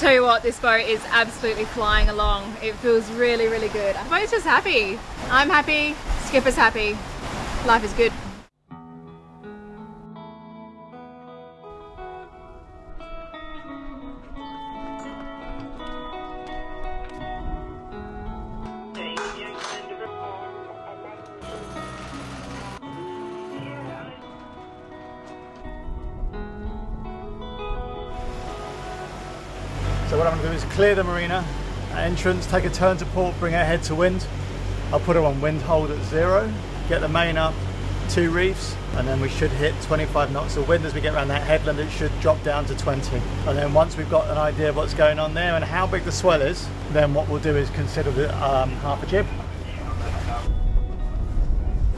tell you what, this boat is absolutely flying along. It feels really, really good. Boat's just happy. I'm happy, skipper's happy. Life is good. Clear the marina entrance, take a turn to port, bring our head to wind. I'll put her on wind hold at zero, get the main up, two reefs, and then we should hit 25 knots of wind as we get around that headland. It should drop down to 20. And then once we've got an idea of what's going on there and how big the swell is, then what we'll do is consider the um, half a jib.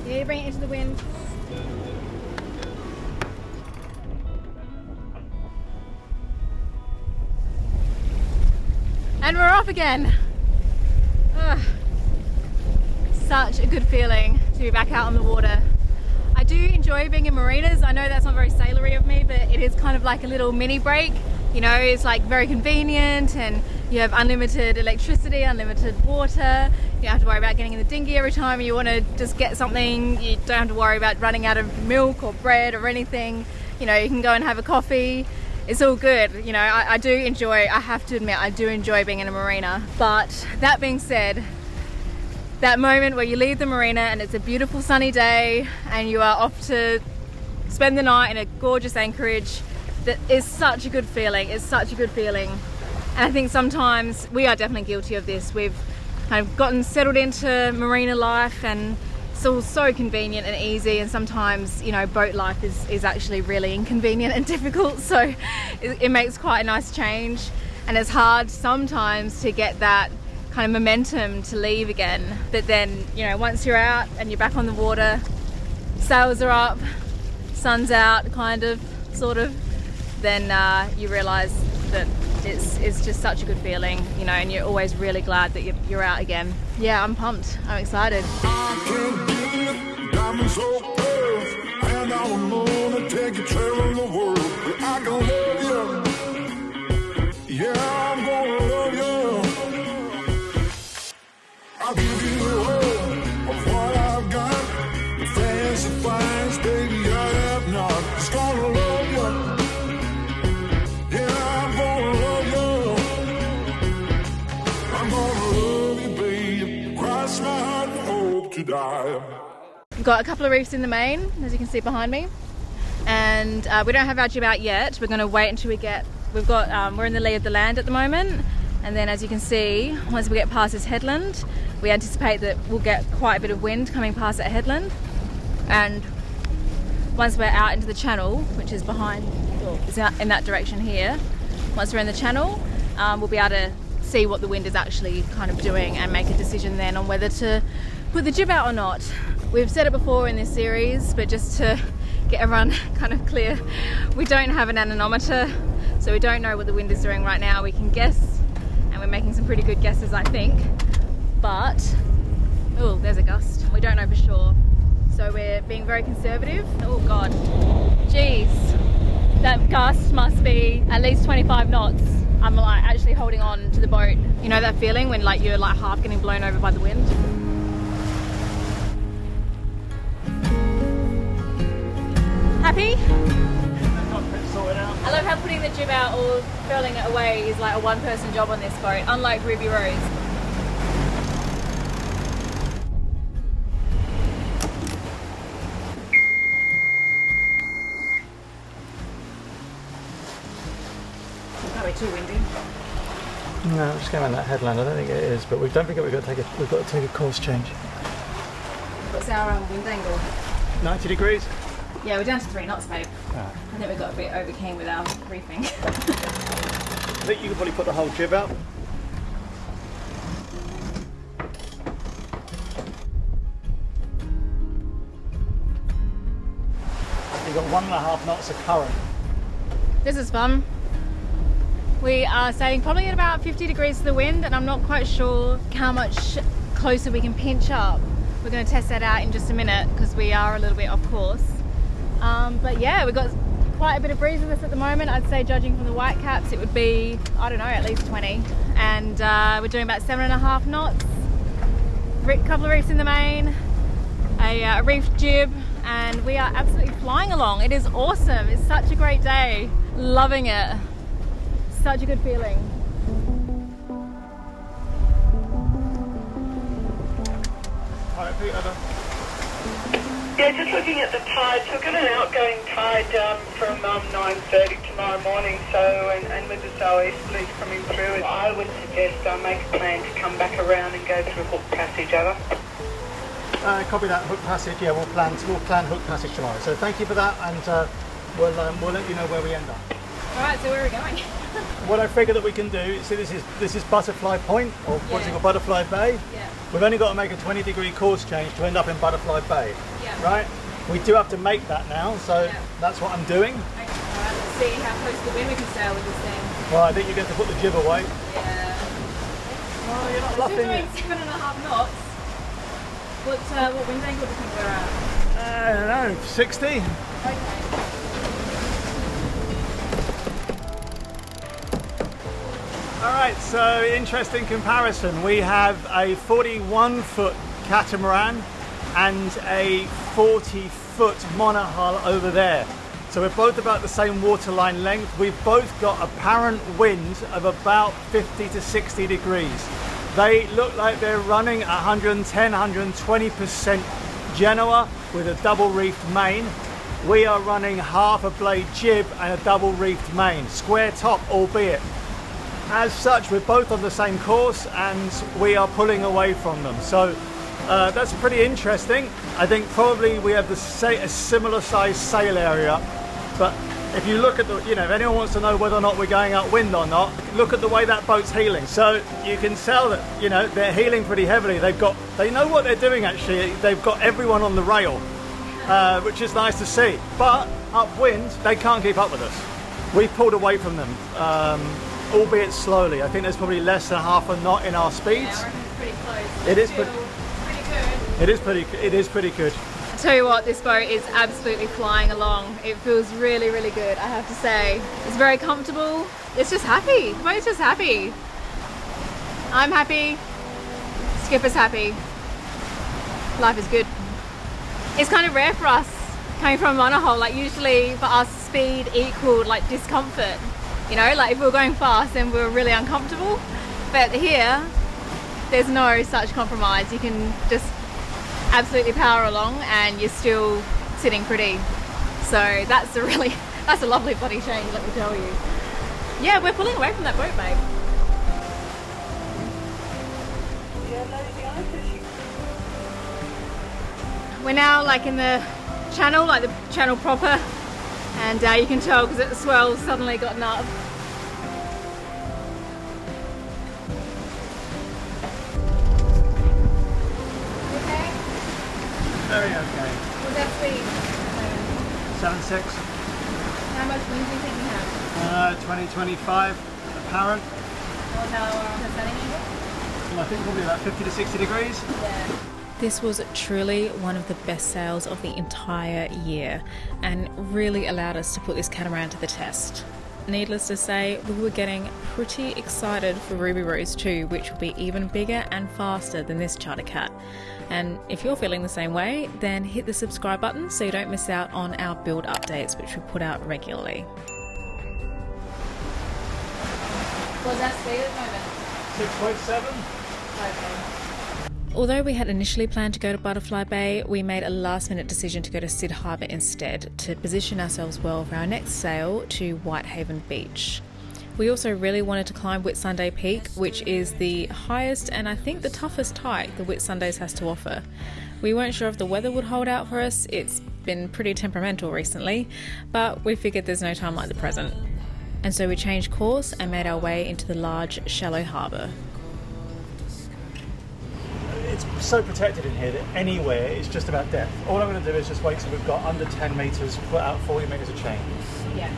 Yeah, bring it into the wind. Again. Ugh. Such a good feeling to be back out on the water. I do enjoy being in marinas. I know that's not very sailory of me, but it is kind of like a little mini break. You know, it's like very convenient and you have unlimited electricity, unlimited water. You don't have to worry about getting in the dinghy every time you want to just get something. You don't have to worry about running out of milk or bread or anything. You know, you can go and have a coffee. It's all good. You know, I, I do enjoy, I have to admit, I do enjoy being in a marina. But that being said, that moment where you leave the marina and it's a beautiful sunny day and you are off to spend the night in a gorgeous anchorage that is such a good feeling it's such a good feeling and I think sometimes we are definitely guilty of this we've kind of gotten settled into marina life and it's all so convenient and easy and sometimes you know boat life is, is actually really inconvenient and difficult so it, it makes quite a nice change and it's hard sometimes to get that kind of momentum to leave again. But then, you know, once you're out and you're back on the water, sails are up, sun's out, kind of, sort of, then uh, you realise that it's, it's just such a good feeling, you know, and you're always really glad that you're, you're out again. Yeah, I'm pumped. I'm excited. Yeah, I'm gonna to die. We've got a couple of reefs in the main, as you can see behind me. And uh, we don't have our jib out yet. We're gonna wait until we get, we've got, um, we're in the lee of the land at the moment. And then as you can see, once we get past this headland, we anticipate that we'll get quite a bit of wind coming past that headland. And once we're out into the channel, which is behind, is in that direction here, once we're in the channel, um, we'll be able to see what the wind is actually kind of doing and make a decision then on whether to put the jib out or not. We've said it before in this series, but just to get everyone kind of clear, we don't have an anemometer, so we don't know what the wind is doing right now. We can guess, and we're making some pretty good guesses, I think. But oh there's a gust. We don't know for sure. So we're being very conservative. Oh god. Jeez. That gust must be at least 25 knots I'm like actually holding on to the boat. You know that feeling when like you're like half getting blown over by the wind? Happy? I love how putting the jib out or furling it away is like a one person job on this boat unlike Ruby Rose just going around that headland. I don't think it is, but we don't forget we've got to take a we've got to take a course change. What's our um, wind angle? 90 degrees. Yeah, we're down to three knots, babe. Ah. I think we got a bit over keen with our reefing. I think you could probably put the whole jib out. You've got one and a half knots of current. this is fun. We are sailing probably at about 50 degrees to the wind, and I'm not quite sure how much closer we can pinch up. We're going to test that out in just a minute because we are a little bit off course. Um, but yeah, we've got quite a bit of breeze with us at the moment. I'd say, judging from the white caps, it would be, I don't know, at least 20. And uh, we're doing about seven and a half knots. A couple of reefs in the main, a uh, reef jib, and we are absolutely flying along. It is awesome. It's such a great day. Loving it. Such a good feeling. Alright, Pete. Yeah, just looking at the tides. We've got an outgoing tide um, from um, 9.30 tomorrow morning, so, and, and with the sou'easterlies coming through, I would suggest I make a plan to come back around and go through Hook Passage, over. Uh, copy that hook passage. Yeah, we'll plan we'll plan hook passage tomorrow. So thank you for that, and uh, we'll um, we'll let you know where we end up. All right, so where are we going? What I figure that we can do. See, this is this is Butterfly Point, or what's it called, Butterfly Bay. Yeah. We've only got to make a 20 degree course change to end up in Butterfly Bay. Yeah. Right. We do have to make that now, so Yeah. that's what I'm doing. Okay, right, let's see how close to the wind we can sail with this thing. Well, I think you're going to put the jib away. Yeah. Oh, you're not We're luffing doing seven and a half knots. What, uh, what wind angle do you think we're at? I don't know, 60. Okay. All right, so interesting comparison. We have a 41 foot catamaran and a 40 foot monohull over there. So we're both about the same waterline length. We've both got apparent wind of about 50 to 60 degrees. They look like they're running 110, 120% Genoa with a double reefed main. We are running half a blade jib and a double reefed main, square top albeit. As such, we're both on the same course and we are pulling away from them. So uh, that's pretty interesting. I think probably we have the a similar size sail area, but if you look at the, you know, if anyone wants to know whether or not we're going upwind or not, look at the way that boat's heeling. So you can tell that, you know, they're heeling pretty heavily. They've got, they know what they're doing actually. They've got everyone on the rail, uh, which is nice to see. But upwind, they can't keep up with us. We've pulled away from them, um, albeit slowly. I think there's probably less than half a knot in our speeds. Yeah, I pretty close. It is pretty- good. It is pretty. It is pretty good. Tell you what, this boat is absolutely flying along. It feels really, really good, I have to say. It's very comfortable. It's just happy. The boat's just happy. I'm happy. Skipper's happy. Life is good. It's kind of rare for us coming from a monohull. Like usually for us, speed equaled like discomfort. You know, like if we were going fast, then we were really uncomfortable. But here, there's no such compromise. You can just absolutely power along and you're still sitting pretty. So that's a really, that's a lovely body change, let me tell you. Yeah, we're pulling away from that boat, babe. We're now like in the channel, like the channel proper, and uh, you can tell because the swell's suddenly gotten up. Okay, Very okay. what's that speed? Seven six. How much wind do you think we have? Uh, 2025 apparent. Well, setting? I think probably about 50 to 60 degrees. Yeah. This was truly one of the best sails of the entire year and really allowed us to put this catamaran to the test. Needless to say, we were getting pretty excited for Ruby Rose 2, which will be even bigger and faster than this Charter Cat. And if you're feeling the same way, then hit the subscribe button so you don't miss out on our build updates, which we put out regularly. What's that speed at the moment? 6.7. Okay. Although we had initially planned to go to Butterfly Bay, we made a last minute decision to go to Cid Harbour instead to position ourselves well for our next sail to Whitehaven Beach. We also really wanted to climb Whitsunday Peak, which is the highest and I think the toughest hike the Whitsundays has to offer. We weren't sure if the weather would hold out for us, it's been pretty temperamental recently, but we figured there's no time like the present. And so we changed course and made our way into the large, shallow harbour. So protected in here that anywhere it's just about depth. All I'm going to do is just wait till we've got under 10 metres, put out 40 metres of chain. Yeah.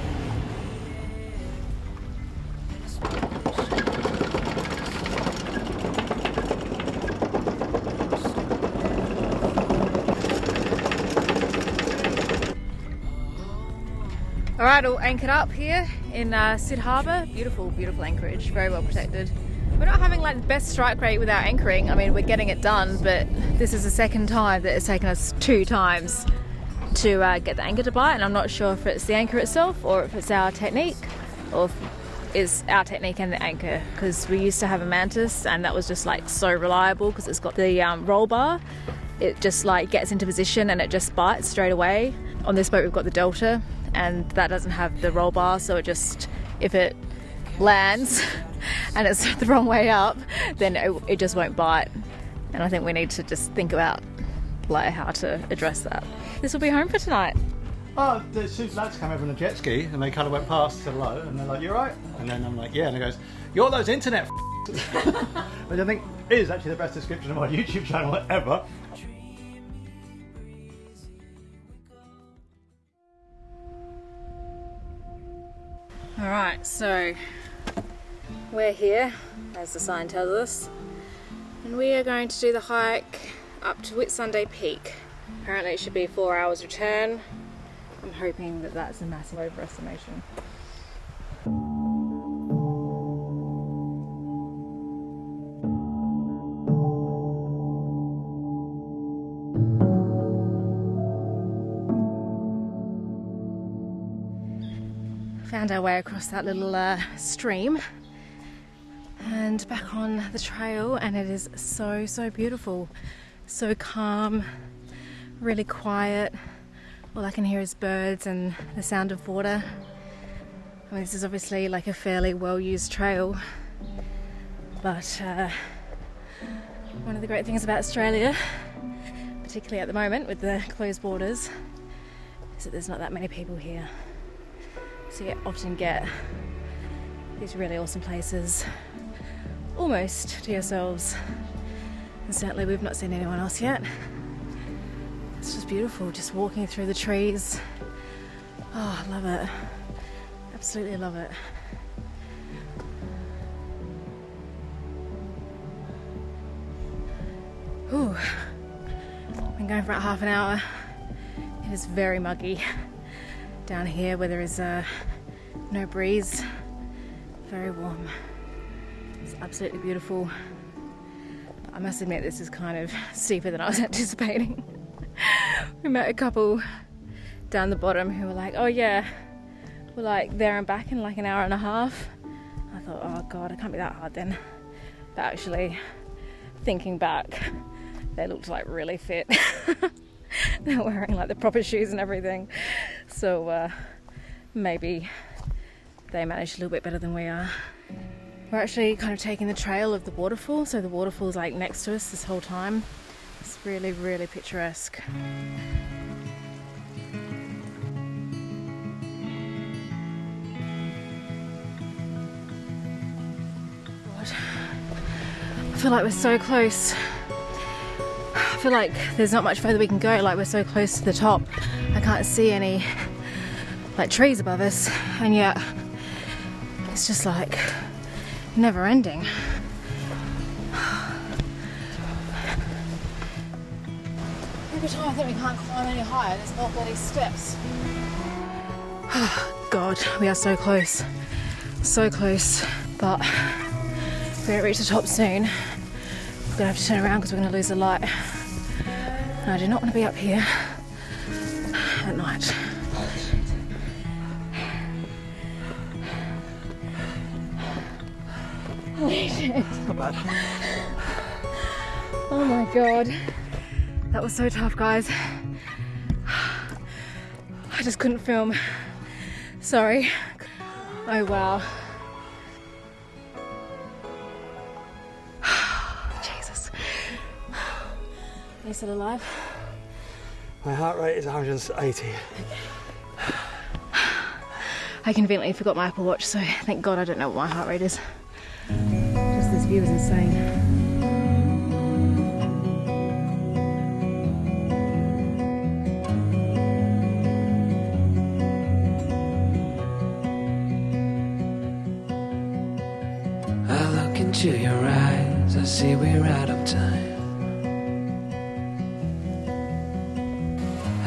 All All right, all anchored up here in uh, Cid Harbour. Beautiful, beautiful anchorage, very well protected. We're not having like the best strike rate without anchoring. I mean, we're getting it done, but this is the second time that it's taken us two times to uh, get the anchor to bite, and I'm not sure if it's the anchor itself or if it's our technique or if it's our technique and the anchor because we used to have a mantis and that was just like so reliable because it's got the um, roll bar it just like gets into position and it just bites straight away on this boat we've got the delta and that doesn't have the roll bar so it just if it lands and it's the wrong way up then it, it just won't bite and i think we need to just think about like how to address that this will be home for tonight Oh, the two lads came over on a jet ski and they kind of went past, said hello, and they're like, "You're right?" And then I'm like, "Yeah," and he goes, "You're those internet." Which I think is actually the best description of my YouTube channel ever. All right, so we're here, as the sign tells us, and we are going to do the hike up to Whitsunday Peak. Apparently, it should be four hours return. I'm hoping that that's a massive overestimation. Found our way across that little uh, stream and back on the trail, and it is so, so beautiful. So calm, really quiet. All I can hear is birds and the sound of water. I mean, this is obviously like a fairly well used trail, but uh, one of the great things about Australia, particularly at the moment with the closed borders, is that there's not that many people here. So you often get these really awesome places almost to yourselves. And certainly we've not seen anyone else yet. It's just beautiful, just walking through the trees. Oh, I love it. Absolutely love it. Ooh. Been going for about half an hour. It is very muggy down here where there is uh, no breeze. Very warm. Absolutely beautiful. I must admit, this is kind of steeper than I was anticipating. we met a couple down the bottom who were like, oh yeah, we're like there and back in like an hour and a half. I thought, oh god, it can't be that hard then. But actually, thinking back, they looked like really fit. They're wearing like the proper shoes and everything. So uh, maybe they managed a little bit better than we are. We're actually kind of taking the trail of the waterfall, so the waterfall's like next to us this whole time. It's really, really picturesque. I feel like we're so close. I feel like there's not much further we can go, like we're so close to the top. I can't see any like trees above us, and yet it's just like never ending. Every time I think we can't climb any higher, there's more bloody steps. Oh, God, we are so close. So close. But we're gonna reach the top soon. We're gonna have to turn around because we're gonna lose the light. And I do not want to be up here shit. Not bad. Oh my god. That was so tough, guys. I just couldn't film. Sorry. Oh wow. Jesus. Are you still alive? My heart rate is 180. I conveniently forgot my Apple Watch, so thank God I don't know what my heart rate is. View is insane. I look into your eyes, I see we're out of time.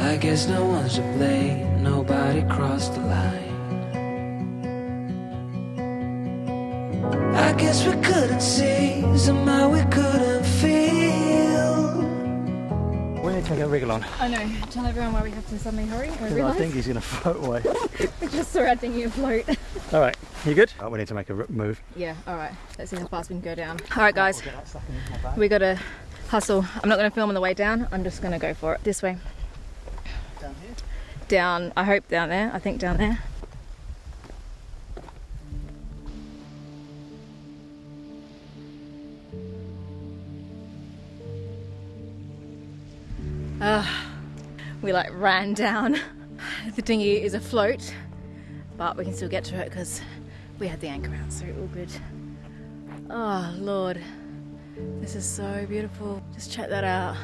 I guess no one's to blame, nobody crossed the line. Couldn't see, somehow we couldn't feel. We need to take a wriggle on. I know. Tell everyone why we have to suddenly hurry. I Because I think he's going to float away. we just saw our dinghy float. All right, you good? Oh, we need to make a move. yeah. All right. Let's see how fast we can go down. All right, guys. We got to hustle. I'm not going to film on the way down. I'm just going to go for it. This way. Down here. Down. I hope down there. I think down there. We like ran down. The dinghy is afloat, but we can still get to it because we had the anchor out, so all good. Oh Lord, this is so beautiful. Just check that out.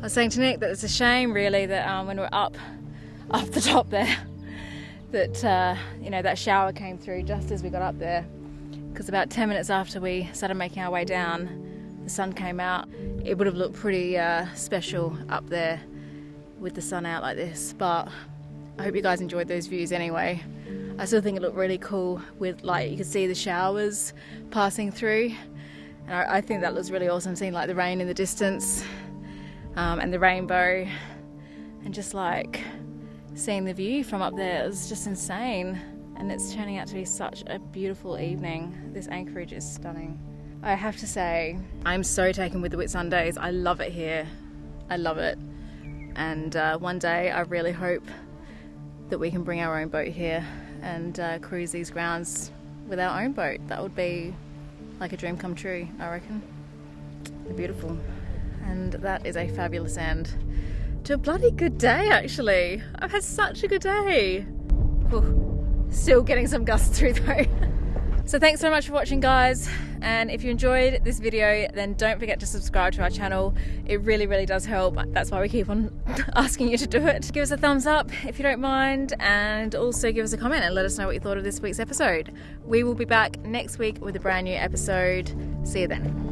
I was saying to Nick that it's a shame, really, that um, when we're up, up the top there, that uh, you know that shower came through just as we got up there. Because about 10 minutes after we started making our way down, the sun came out. It would have looked pretty uh, special up there with the sun out like this. But I hope you guys enjoyed those views anyway. I still think it looked really cool with like you could see the showers passing through, and I, I think that looks really awesome. Seeing like the rain in the distance um, and the rainbow, and just like seeing the view from up there. It was just insane, and it's turning out to be such a beautiful evening. This anchorage is stunning. I have to say, I'm so taken with the Whitsundays. I love it here. I love it. And uh, one day, I really hope that we can bring our own boat here and uh, cruise these grounds with our own boat. That would be like a dream come true, I reckon. They're beautiful. And that is a fabulous end to a bloody good day, actually. I've had such a good day. Whew. Still getting some gusts through though. So thanks so much for watching guys. And if you enjoyed this video then don't forget to subscribe to our channel. It really really does help. That's why we keep on asking you to do it. Give us a thumbs up if you don't mind and also give us a comment and let us know what you thought of this week's episode. We will be back next week with a brand new episode. See you then